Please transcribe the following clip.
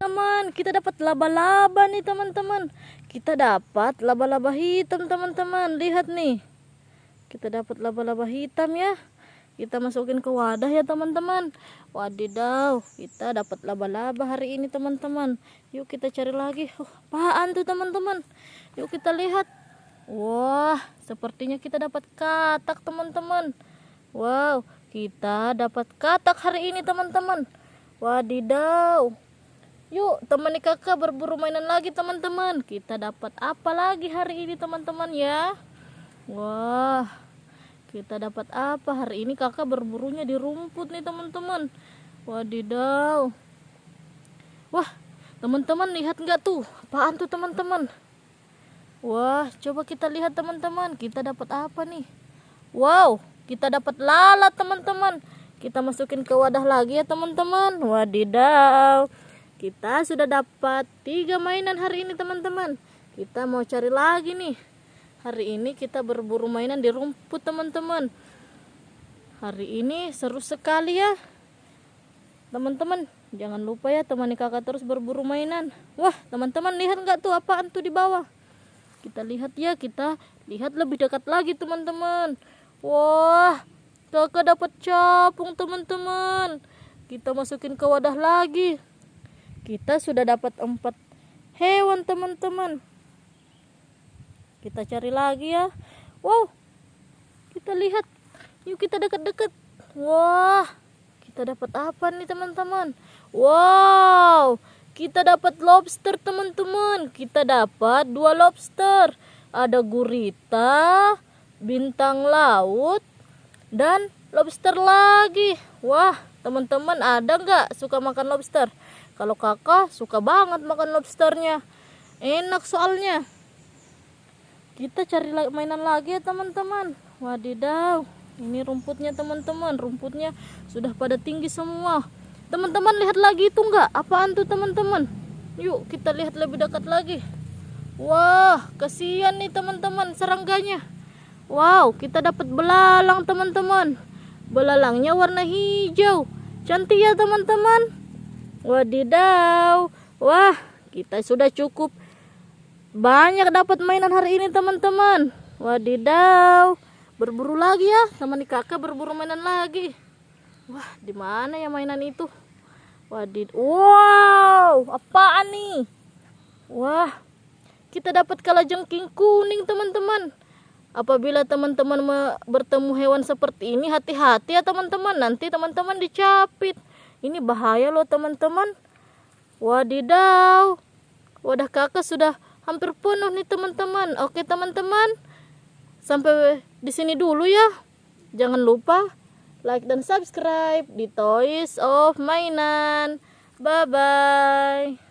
teman kita dapat laba-laba nih teman-teman. Kita dapat laba-laba hitam teman-teman. Lihat nih. Kita dapat laba-laba hitam ya. Kita masukin ke wadah ya teman-teman. Wadidaw kita dapat laba-laba hari ini teman-teman. Yuk kita cari lagi. Oh, apaan tuh teman-teman? Yuk kita lihat. Wah sepertinya kita dapat katak teman-teman. Wow kita dapat katak hari ini teman-teman. Wadidaw Yuk temani kakak berburu mainan lagi teman-teman. Kita dapat apa lagi hari ini teman-teman ya? Wah Kita dapat apa hari ini? Kakak berburunya di rumput nih teman-teman. Wadidaw. Wah teman-teman lihat nggak tuh? Apaan tuh teman-teman? Wah coba kita lihat teman-teman. Kita dapat apa nih? Wow kita dapat lalat teman-teman. Kita masukin ke wadah lagi ya teman-teman. Wadidaw kita sudah dapat tiga mainan hari ini teman-teman. Kita mau cari lagi nih. Hari ini kita berburu mainan di rumput teman-teman. Hari ini seru sekali ya. Teman-teman jangan lupa ya temani kakak terus berburu mainan. Wah teman-teman lihat nggak tuh apaan tuh di bawah? Kita lihat ya kita lihat lebih dekat lagi teman-teman. Wah kakak dapat capung teman-teman. Kita masukin ke wadah lagi kita sudah dapat empat. Hewan teman-teman. Kita cari lagi ya. Wow. Kita lihat. Yuk kita dekat-dekat wah. Kita dapat apa nih teman-teman? Wow. Kita dapat lobster teman-teman. Kita dapat dua lobster. Ada gurita bintang laut dan lobster lagi. Wah teman-teman ada nggak suka makan lobster kalau kakak suka banget makan lobsternya. Enak soalnya. Kita cari mainan lagi ya teman-teman. Wadidaw. Ini rumputnya teman-teman. Rumputnya sudah pada tinggi semua. Teman-teman lihat lagi itu enggak? Apaan tuh teman-teman? Yuk kita lihat lebih dekat lagi. Wah, kasihan nih teman-teman serangganya. Wow, kita dapat belalang teman-teman. Belalangnya warna hijau. Cantik ya teman-teman. Wadidaw. Wah, kita sudah cukup banyak dapat mainan hari ini teman-teman. Wadidaw. Berburu lagi ya, teman kakak berburu mainan lagi. Wah, di mana ya mainan itu? Wadid. Wow, apaan nih? Wah, kita dapat kalajengking kuning teman-teman. Apabila teman-teman bertemu hewan seperti ini, hati-hati ya teman-teman. Nanti teman-teman dicapit. Ini bahaya loh teman-teman. Wadidaw. Wadah kakak sudah hampir penuh nih teman-teman. Oke teman-teman. Sampai di sini dulu ya. Jangan lupa like dan subscribe di Toys of Mainan. Bye-bye.